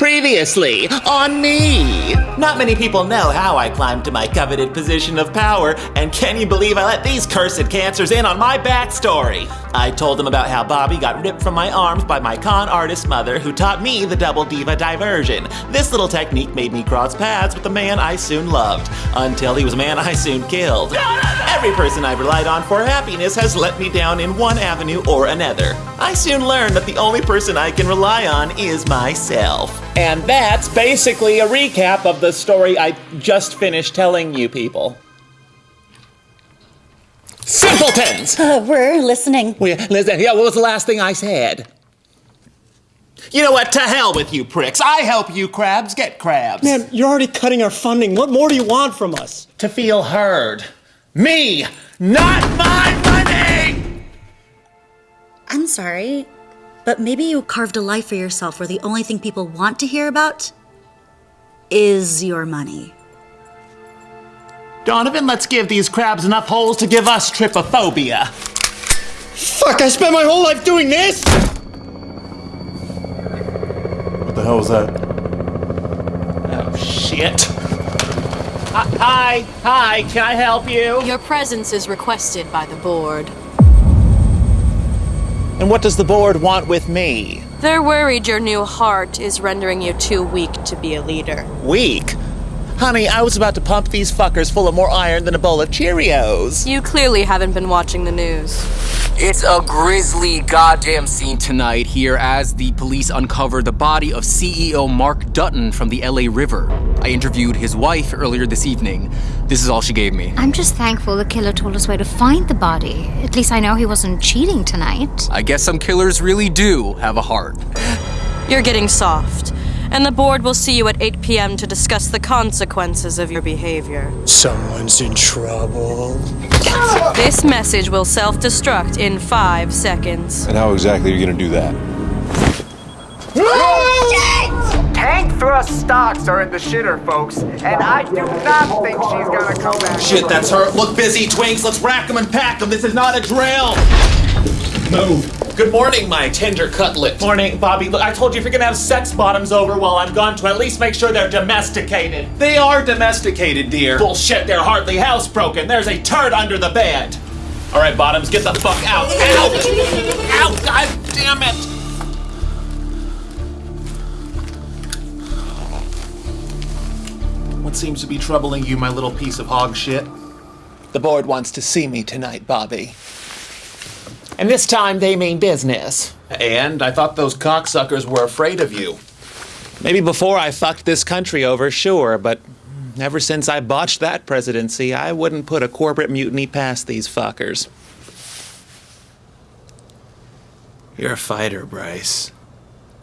Previously on me. Not many people know how I climbed to my coveted position of power, and can you believe I let these cursed cancers in on my backstory? I told them about how Bobby got ripped from my arms by my con artist mother, who taught me the double diva diversion. This little technique made me cross paths with the man I soon loved, until he was a man I soon killed. Every person I've relied on for happiness has let me down in one avenue or another. I soon learned that the only person I can rely on is myself. And that's basically a recap of the story I just finished telling you people. Simpletons! Uh, we're listening. Well, yeah, listen, yeah, what was the last thing I said? You know what? To hell with you pricks. I help you crabs get crabs. Man, you're already cutting our funding. What more do you want from us? To feel heard. Me, not my money! I'm sorry, but maybe you carved a life for yourself where the only thing people want to hear about is your money. Donovan, let's give these crabs enough holes to give us trypophobia. Fuck, I spent my whole life doing this! What the hell was that? Oh, shit. Hi, hi, can I help you? Your presence is requested by the board. And what does the board want with me? They're worried your new heart is rendering you too weak to be a leader. Weak? Honey, I was about to pump these fuckers full of more iron than a bowl of Cheerios. You clearly haven't been watching the news. It's a grisly goddamn scene tonight here as the police uncover the body of CEO Mark Dutton from the LA River. I interviewed his wife earlier this evening. This is all she gave me. I'm just thankful the killer told us where to find the body. At least I know he wasn't cheating tonight. I guess some killers really do have a heart. You're getting soft, and the board will see you at 8 p.m. to discuss the consequences of your behavior. Someone's in trouble. This message will self destruct in five seconds. And how exactly are you gonna do that? Thrust stocks are in the shitter, folks, and I do not think she's gonna come back. Shit, that's her. Look busy, twinks. Let's rack them and pack them. This is not a drill. Move. Good morning, my tender cutlet. Morning, Bobby. Look, I told you if you're gonna have sex bottoms over while I'm gone, to at least make sure they're domesticated. They are domesticated, dear. Bullshit, they're hardly housebroken. There's a turd under the bed. All right, bottoms, get the fuck out. Ow! Ow! God damn it! What seems to be troubling you, my little piece of hog shit? The board wants to see me tonight, Bobby. And this time they mean business. And I thought those cocksuckers were afraid of you. Maybe before I fucked this country over, sure, but ever since I botched that presidency, I wouldn't put a corporate mutiny past these fuckers. You're a fighter, Bryce.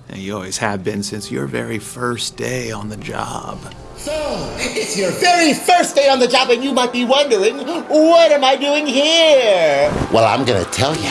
And you always have been since your very first day on the job. So, it's your very first day on the job, and you might be wondering, what am I doing here? Well, I'm gonna tell you.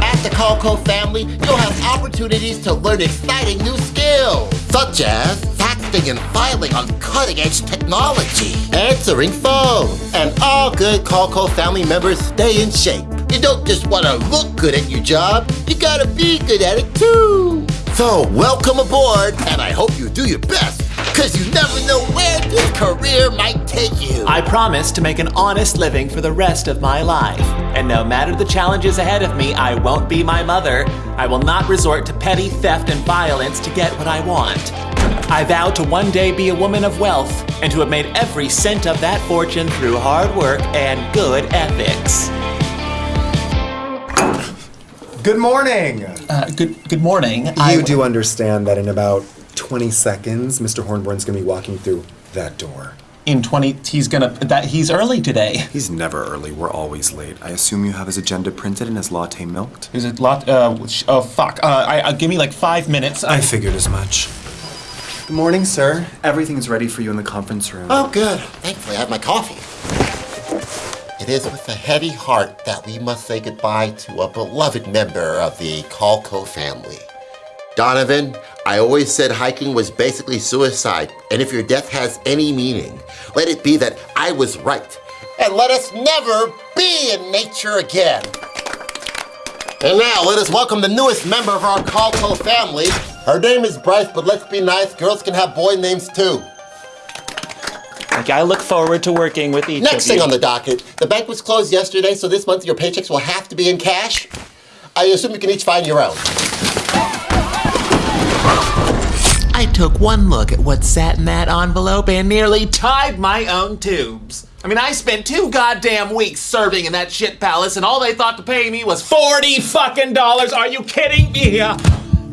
At the Calco family, you'll have opportunities to learn exciting new skills, such as faxing and filing on cutting edge technology, answering phones, and all good Calco family members stay in shape. You don't just want to look good at your job, you gotta be good at it too. So, welcome aboard, and I hope you do your best, because you never know where this career might take you. I promise to make an honest living for the rest of my life. And no matter the challenges ahead of me, I won't be my mother. I will not resort to petty theft and violence to get what I want. I vow to one day be a woman of wealth and to have made every cent of that fortune through hard work and good ethics. Good morning. Uh, good good morning. You do understand that in about 20 seconds, Mr. Hornborn's gonna be walking through that door. in 20 he's gonna that he's early today. He's never early. We're always late. I assume you have his agenda printed and his latte milked. Is it lot uh sh- oh fuck. Uh I, uh, give me like 5 minutes. I figured as much. Good morning, sir. Everything's ready for you in the conference room. Oh, good. Thankfully, I have my coffee. It is with a heavy heart that we must say goodbye to a beloved member of the Calco family. Donovan, I always said hiking was basically suicide, and if your death has any meaning, let it be that I was right. And let us never be in nature again. And now let us welcome the newest member of our Calco family, Her name is Bryce, but let's be nice, girls can have boy names too. Okay, I look forward to working with each Next of you. thing on the docket, the bank was closed yesterday, so this month your paychecks will have to be in cash. I assume you can each find your own. I took one look at what sat in that envelope and nearly tied my own tubes. I mean, I spent two goddamn weeks serving in that shit palace, and all they thought to pay me was forty fucking dollars. Are you kidding me?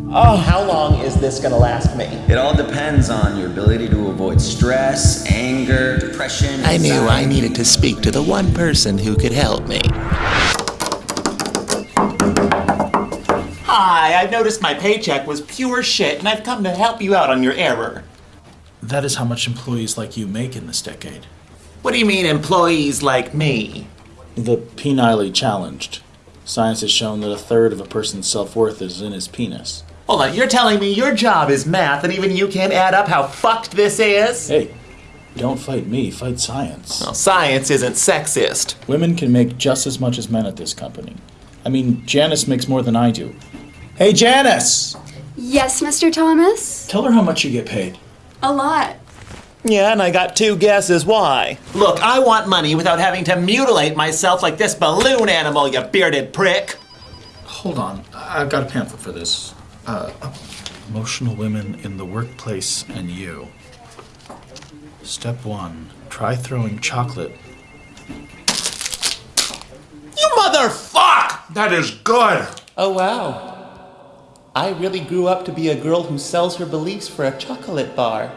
Oh, how long is this gonna last me? It all depends on your ability to avoid stress, anger, depression. I knew I needed to speak to the one person who could help me. Hi, I've noticed my paycheck was pure shit, and I've come to help you out on your error. That is how much employees like you make in this decade. What do you mean, employees like me? The penile challenged. Science has shown that a third of a person's self worth is in his penis. Hold on, you're telling me your job is math and even you can't add up how fucked this is? Hey, don't fight me, fight science. Well, science isn't sexist. Women can make just as much as men at this company. I mean, Janice makes more than I do. Hey, Janice! Yes, Mr. Thomas? Tell her how much you get paid. A lot. Yeah, and I got two guesses why. Look, I want money without having to mutilate myself like this balloon animal, you bearded prick. Hold on, I've got a pamphlet for this. Uh, emotional women in the workplace and you. Step one try throwing chocolate. You motherfuck! That is good. Oh, wow. I really grew up to be a girl who sells her beliefs for a chocolate bar.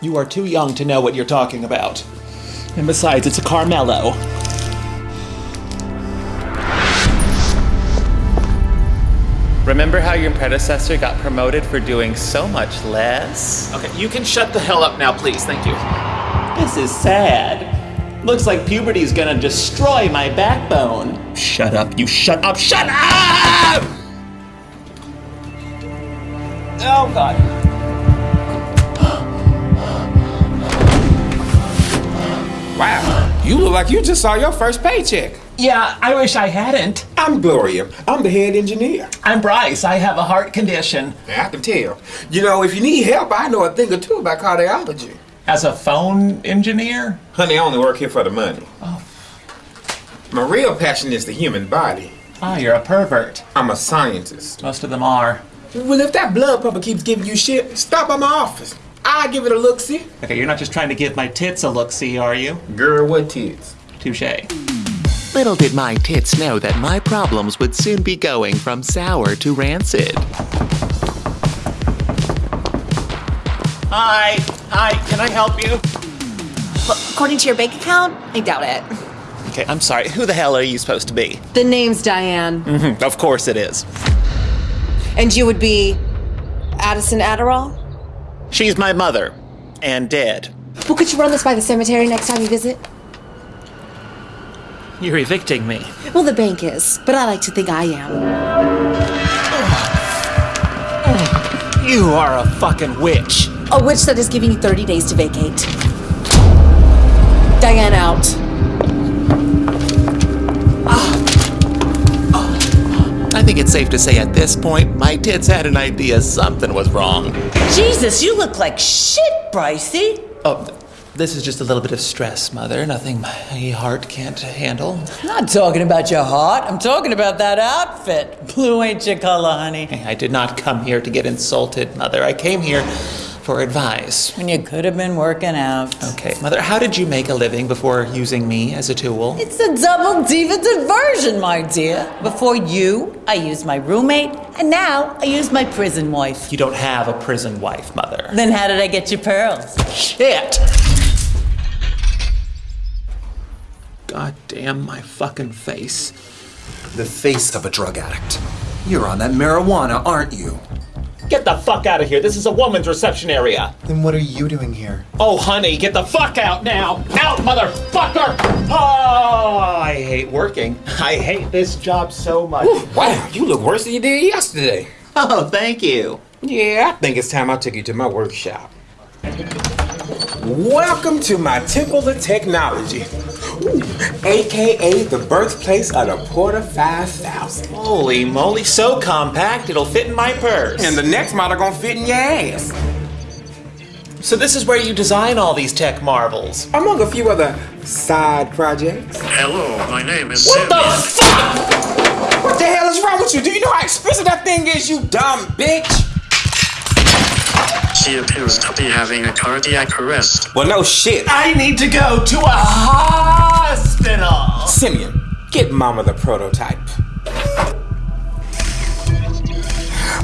You are too young to know what you're talking about. And besides, it's a Caramello. Remember how your predecessor got promoted for doing so much less? Okay, you can shut the hell up now, please. Thank you. This is sad. Looks like puberty's gonna destroy my backbone. Shut up, you shut up, shut up! Oh, God. Wow, you look like you just saw your first paycheck. Yeah, I wish I hadn't. I'm Gloria. I'm the head engineer. I'm Bryce. I have a heart condition. I can tell. You know, if you need help, I know a thing or two about cardiology. As a phone engineer? Honey, I only work here for the money. Oh. My real passion is the human body. Ah, you're a pervert. I'm a scientist. Most of them are. Well, if that blood pumper keeps giving you shit, stop by my office. I'll give it a look see. Okay, you're not just trying to give my tits a look see, are you? Girl, what tits? Touche. Little did my tits know that my problems would soon be going from sour to rancid. Hi, hi, can I help you? According to your bank account, I doubt it. Okay, I'm sorry. Who the hell are you supposed to be? The name's Diane. Mm-hmm, of course it is. And you would be Addison Adderall? She's my mother. And dead. Well, could you run this by the cemetery next time you visit? You're evicting me. Well, the bank is, but I like to think I am. You are a fucking witch. A witch that is giving you 30 days to vacate. Diane out. I think it's safe to say at this point, my tits had an idea something was wrong. Jesus, you look like shit, Brycey. Oh, th- this is just a little bit of stress, Mother. Nothing my heart can't handle. I'm not talking about your heart. I'm talking about that outfit. Blue ain't your color, honey. I did not come here to get insulted, Mother. I came here for advice. And you could have been working out. Okay, Mother, how did you make a living before using me as a tool? It's a double diva diversion, my dear. Before you, I used my roommate, and now I use my prison wife. You don't have a prison wife, Mother. Then how did I get your pearls? Shit! God damn my fucking face. The face of a drug addict. You're on that marijuana, aren't you? Get the fuck out of here. This is a woman's reception area. Then what are you doing here? Oh, honey, get the fuck out now. Out, motherfucker! Oh, I hate working. I hate this job so much. Wow, you look worse than you did yesterday. Oh, thank you. Yeah, I think it's time I took you to my workshop. Welcome to my Temple of Technology, AKA the birthplace of the Porter 5000. Holy moly, so compact it'll fit in my purse. And the next model gonna fit in your ass. So this is where you design all these tech marvels. Among a few other side projects. Hello, my name is What the fuck? What the hell is wrong with you? Do you know how expensive that thing is, you dumb bitch? She appears to be having a cardiac arrest. Well, no shit. I need to go to a hospital. Simeon, get Mama the prototype.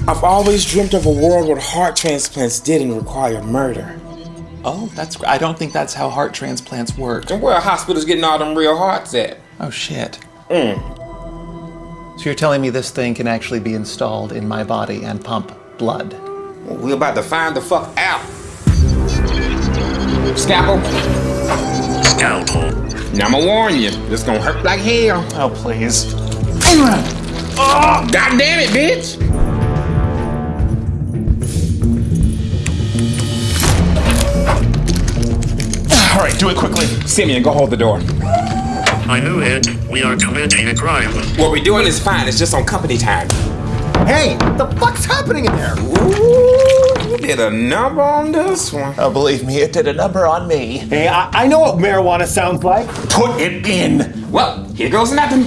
I've always dreamt of a world where heart transplants didn't require murder. Oh, that's. I don't think that's how heart transplants work. And where are hospitals getting all them real hearts at? Oh shit. Mm. So you're telling me this thing can actually be installed in my body and pump blood? Well, we're about to find the fuck out. Scalpel. Scalpel. Now I'ma warn you, this is gonna hurt like hell. Oh please. Oh, God damn it, bitch! All right, do it quickly. Simeon, go hold the door. I knew it. We are committing a crime. What we're doing is fine, it's just on company time. Hey, what the fuck's happening in there? Ooh, you did a number on this one. Oh, believe me, it did a number on me. Hey, I, I know what marijuana sounds like. Put it in. Well, here goes nothing.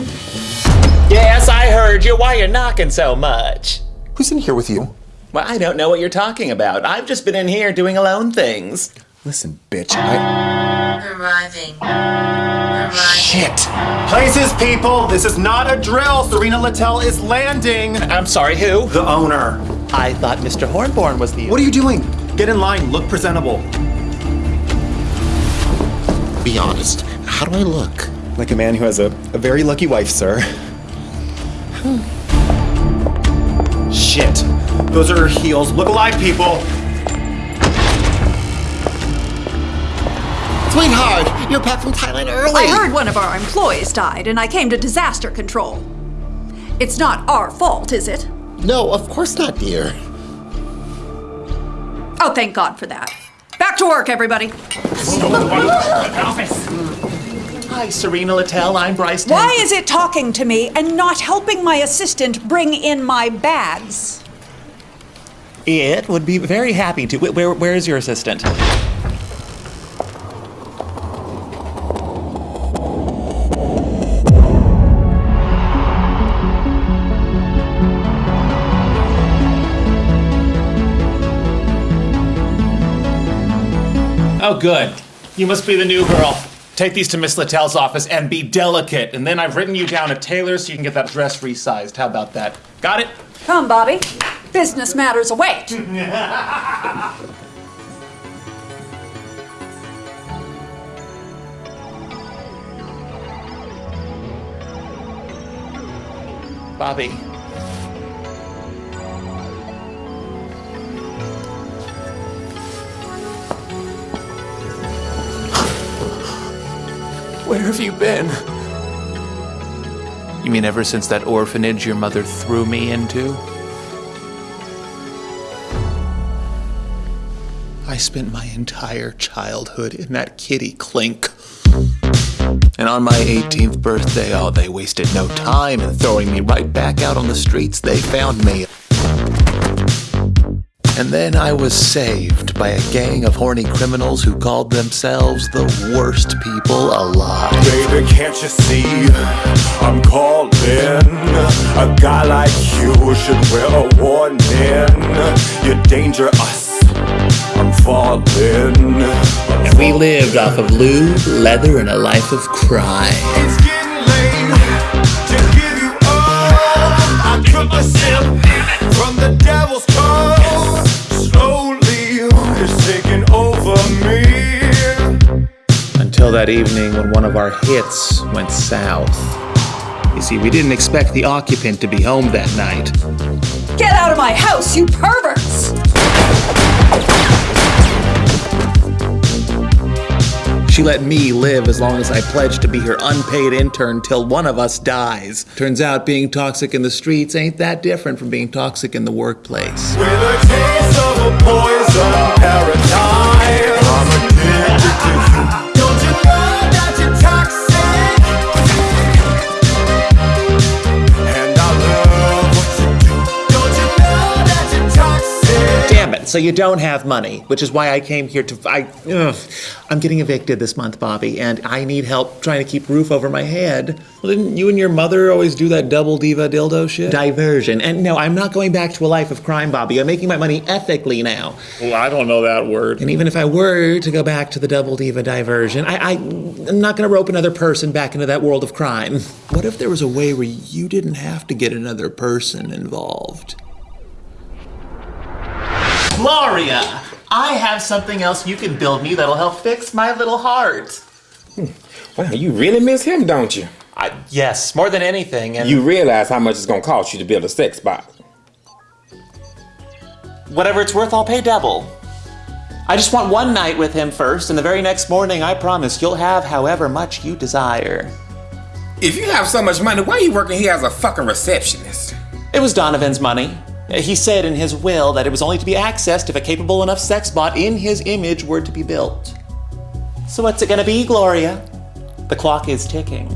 Yes, I heard you. Why you knocking so much? Who's in here with you? Well, I don't know what you're talking about. I've just been in here doing alone things. Listen, bitch, I. Arriving. Arriving. Shit! Places, people. This is not a drill. Serena Littell is landing. I'm sorry, who? The owner. I thought Mr. Hornborn was the. What are you doing? Get in line. Look presentable. Be honest. How do I look? Like a man who has a, a very lucky wife, sir. Shit. Those are her heels. Look alive, people. Sweetheart, you're back from Thailand early. I heard one of our employees died, and I came to disaster control. It's not our fault, is it? No, of course not, dear. Oh, thank God for that. Back to work, everybody. office. Hi, Serena Littell. I'm Bryce. Tan- Why is it talking to me and not helping my assistant bring in my bags? It would be very happy to. Wh- Where, where is your assistant? Good. You must be the new girl. Take these to Miss Littell's office and be delicate. And then I've written you down a tailor so you can get that dress resized. How about that? Got it? Come, Bobby. Business matters await. Bobby. Where have you been? You mean ever since that orphanage your mother threw me into? I spent my entire childhood in that kitty clink. And on my 18th birthday, oh, they wasted no time in throwing me right back out on the streets. They found me. And then I was saved by a gang of horny criminals who called themselves the worst people alive. Baby, can't you see? I'm calling. A guy like you should wear a warning. You're dangerous. I'm falling. And we lived off of lube, leather, and a life of crime. It's getting late to give you all. I took a sip from the devil's Until that evening when one of our hits went south. You see, we didn't expect the occupant to be home that night. Get out of my house, you perverts! She let me live as long as I pledged to be her unpaid intern till one of us dies. Turns out being toxic in the streets ain't that different from being toxic in the workplace. With a taste of a poison paradise. So you don't have money, which is why I came here to. I, ugh, I'm getting evicted this month, Bobby, and I need help trying to keep roof over my head. Well, didn't you and your mother always do that double diva dildo shit? Diversion. And no, I'm not going back to a life of crime, Bobby. I'm making my money ethically now. Well, I don't know that word. And even if I were to go back to the double diva diversion, I, I, I'm not going to rope another person back into that world of crime. What if there was a way where you didn't have to get another person involved? Gloria, I have something else you can build me that'll help fix my little heart. Hmm. Well, you really miss him, don't you? I, yes, more than anything. And You realize how much it's gonna cost you to build a sex bot. whatever it's worth, I'll pay double. I just want one night with him first, and the very next morning, I promise you'll have however much you desire. If you have so much money, why are you working here as a fucking receptionist? It was Donovan's money. He said in his will that it was only to be accessed if a capable enough sex bot in his image were to be built. So what's it gonna be, Gloria? The clock is ticking.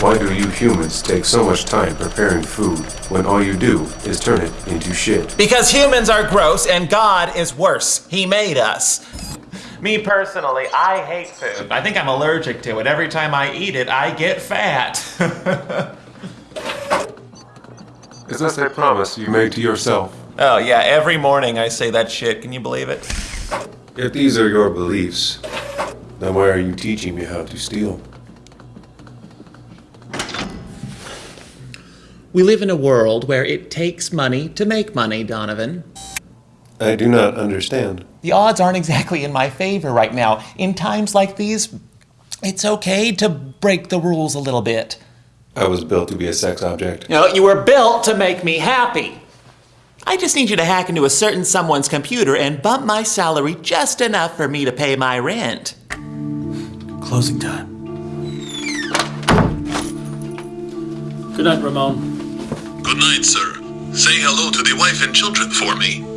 Why do you humans take so much time preparing food when all you do is turn it into shit? Because humans are gross and God is worse. He made us. Me personally, I hate food. I think I'm allergic to it. Every time I eat it, I get fat. Is this a promise you made to yourself? oh, yeah, every morning I say that shit. Can you believe it? If these are your beliefs, then why are you teaching me how to steal? We live in a world where it takes money to make money, Donovan. I do not understand. The odds aren't exactly in my favor right now. In times like these, it's okay to break the rules a little bit. I was built to be a sex object. You know, you were built to make me happy. I just need you to hack into a certain someone's computer and bump my salary just enough for me to pay my rent. Closing time. Good night, Ramon. Good night, sir. Say hello to the wife and children for me.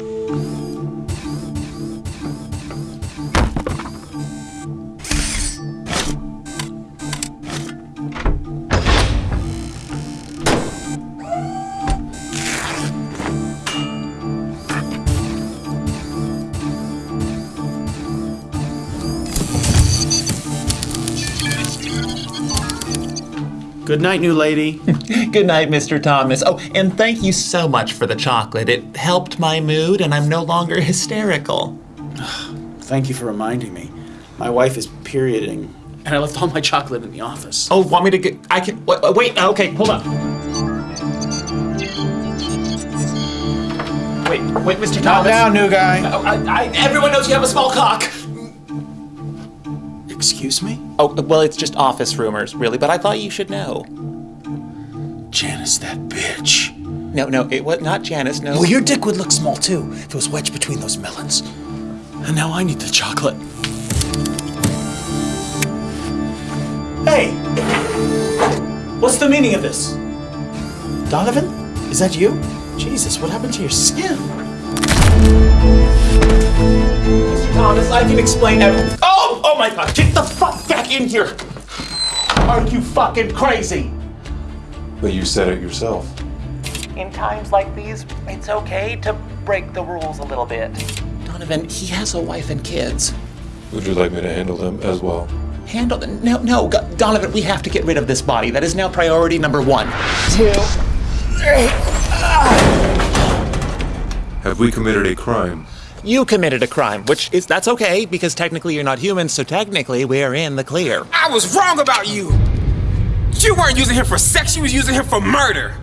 Good night, new lady. Good night, Mr. Thomas. Oh, and thank you so much for the chocolate. It helped my mood, and I'm no longer hysterical. Thank you for reminding me. My wife is perioding, and I left all my chocolate in the office. Oh, want me to get. I can. Wait, wait okay, hold on. Wait, wait, Mr. Calm Thomas. down, new guy. Oh, I, I, everyone knows you have a small cock. Excuse me? Oh, well, it's just office rumors, really, but I thought you should know. Janice, that bitch. No, no, it was not Janice, no. Well, your dick would look small too if it was wedged between those melons. And now I need the chocolate. Hey! What's the meaning of this? Donovan? Is that you? Jesus, what happened to your skin? Mr. Thomas, I can explain everything. Oh, oh my god, get the fuck back in here! Are you fucking crazy? But you said it yourself. In times like these, it's okay to break the rules a little bit. Donovan, he has a wife and kids. Would you like me to handle them as well? Handle them? No, no, Go- Donovan, we have to get rid of this body. That is now priority number one. Two. Three. Have we committed a crime? You committed a crime, which is. That's okay, because technically you're not human, so technically we're in the clear. I was wrong about you. You weren't using him for sex, you was using him for murder.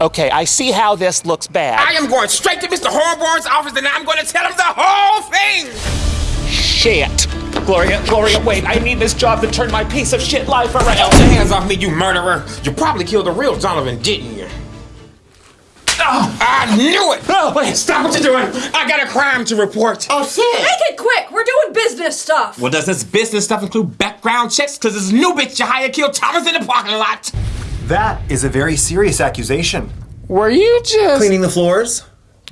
Okay, I see how this looks bad. I am going straight to Mr. Hornborn's office and I'm going to tell him the whole thing. Shit! Gloria, Gloria, wait, I need this job to turn my piece of shit life around. Get your hands off me, you murderer. You probably killed the real Donovan, didn't you? Oh, I knew it! Oh, wait. Stop what you're doing! I got a crime to report. Oh shit! Make it quick. We're doing business stuff. Well, does this business stuff include background checks? Because this new bitch you hired killed Thomas in the parking lot. That is a very serious accusation. Were you just Cleaning the floors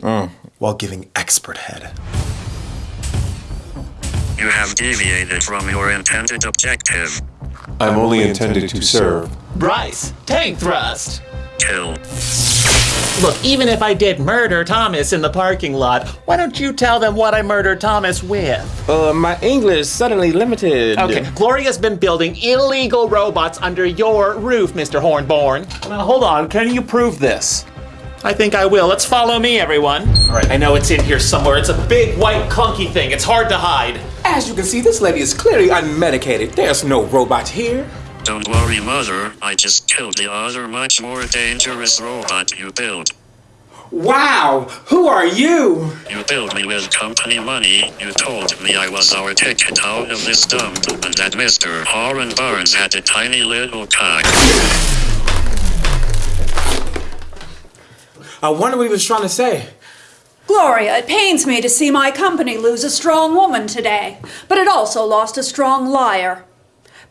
Oh. while giving expert head. You have deviated from your intended objective. I'm only intended to serve. Bryce, tank thrust. Kill. Look, even if I did murder Thomas in the parking lot, why don't you tell them what I murdered Thomas with? Uh, my English suddenly limited. Okay, Gloria's been building illegal robots under your roof, Mr. Hornborn. Now, hold on, can you prove this? I think I will. Let's follow me, everyone. All right. I know it's in here somewhere. It's a big, white, clunky thing. It's hard to hide. As you can see, this lady is clearly unmedicated. There's no robot here. Don't worry, Mother. I just killed the other much more dangerous robot you built. Wow, who are you? You built me with company money. You told me I was our ticket out of this dump, and that Mr. Horan Barnes had a tiny little cock. I wonder what he was trying to say. Gloria, it pains me to see my company lose a strong woman today, but it also lost a strong liar.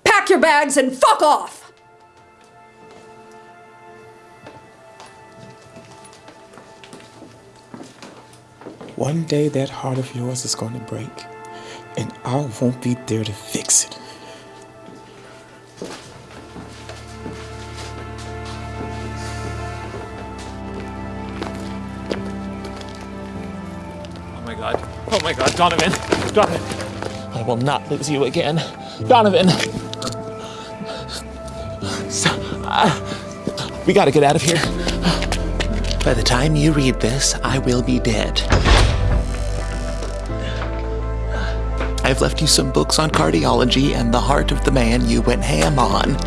Pack your bags and fuck off! One day that heart of yours is going to break, and I won't be there to fix it. Oh my god. Oh my god, Donovan. Donovan. I will not lose you again. Donovan. So, uh, we gotta get out of here. By the time you read this, I will be dead. I've left you some books on cardiology and the heart of the man you went ham on.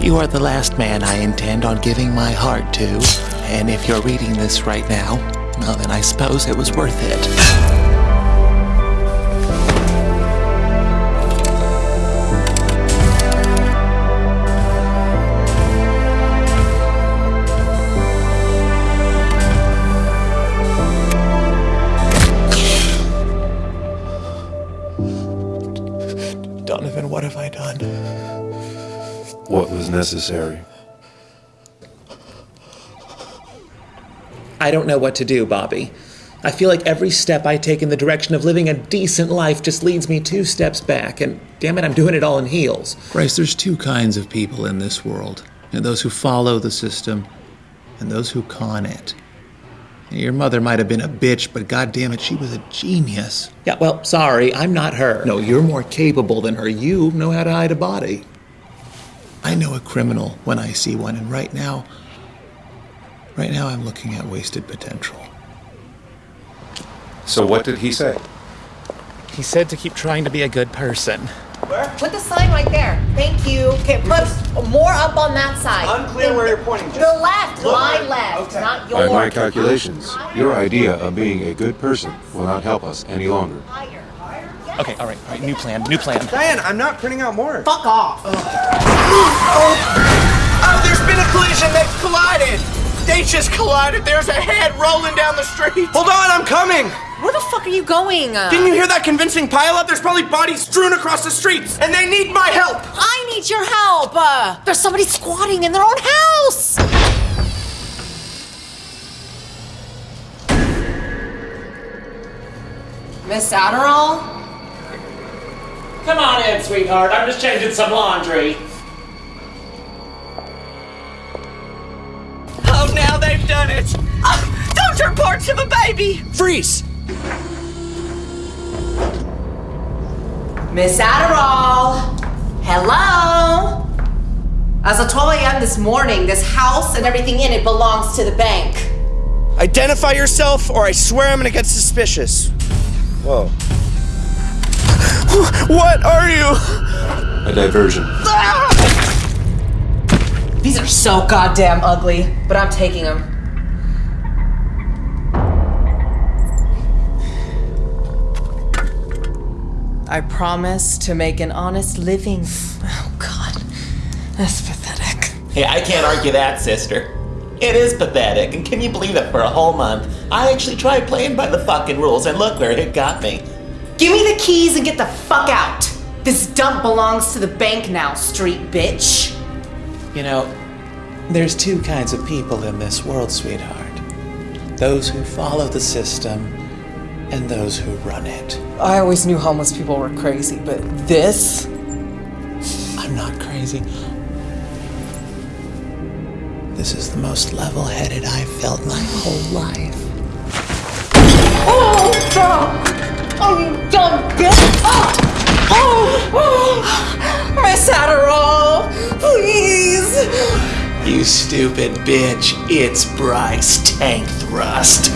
You are the last man I intend on giving my heart to, and if you're reading this right now, well, then I suppose it was worth it. Necessary? I don't know what to do, Bobby. I feel like every step I take in the direction of living a decent life just leads me two steps back, and damn it, I'm doing it all in heels. Bryce, there's two kinds of people in this world and those who follow the system and those who con it. Your mother might have been a bitch, but goddamn it, she was a genius. Yeah, well, sorry, I'm not her. No, you're more capable than her. You know how to hide a body. I know a criminal when I see one, and right now, right now I'm looking at wasted potential. So what did he say? He said to keep trying to be a good person. Where? Put the sign right there. Thank you. Okay, put more up on that side. Unclear where you're pointing. The left, my left, not yours. By my calculations, your idea of being a good person will not help us any longer. Okay, all right, all right, new plan, new plan. Diane, I'm not printing out more. Fuck off. Oh, there's been a collision. They've collided. They just collided. There's a head rolling down the street. Hold on, I'm coming. Where the fuck are you going? Didn't you hear that convincing pileup? There's probably bodies strewn across the streets, and they need my help. I need your help. Uh, there's somebody squatting in their own house. Miss Adderall? Come on in, sweetheart. I'm just changing some laundry. Oh, now they've done it! Uh, don't report to the baby! Freeze! Miss Adderall! Hello? As I told you this morning, this house and everything in it belongs to the bank. Identify yourself, or I swear I'm gonna get suspicious. Whoa. What are you? A diversion. These are so goddamn ugly, but I'm taking them. I promise to make an honest living. Oh god, that's pathetic. Hey, I can't argue that, sister. It is pathetic, and can you believe it for a whole month, I actually tried playing by the fucking rules, and look where it got me. Give me the keys and get the fuck out. This dump belongs to the bank now, street bitch. You know, there's two kinds of people in this world, sweetheart those who follow the system and those who run it. I always knew homeless people were crazy, but this? I'm not crazy. This is the most level headed I've felt my whole life. Oh, stop! Oh, you dumb bitch! Oh! Oh! Miss Adderall, please! You stupid bitch, it's Bryce Tank Thrust.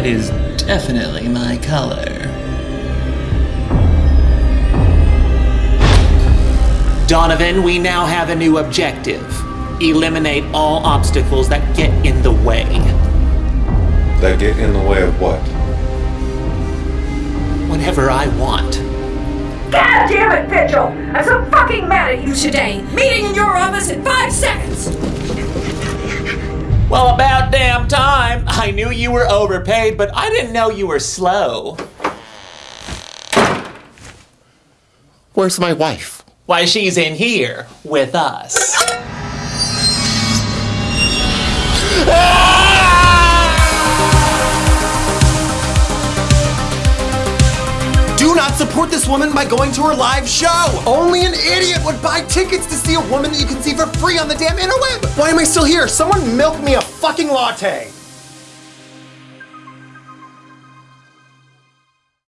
Red is definitely my color. Donovan, we now have a new objective. Eliminate all obstacles that get in the way. That get in the way of what? Whenever I want. God damn it, Vigil! I'm so fucking mad at you today! Meeting in your office in five seconds! Well, about damn time. I knew you were overpaid, but I didn't know you were slow. Where's my wife? Why, she's in here with us. Do support this woman by going to her live show. Only an idiot would buy tickets to see a woman that you can see for free on the damn interweb. Why am I still here? Someone milk me a fucking latte.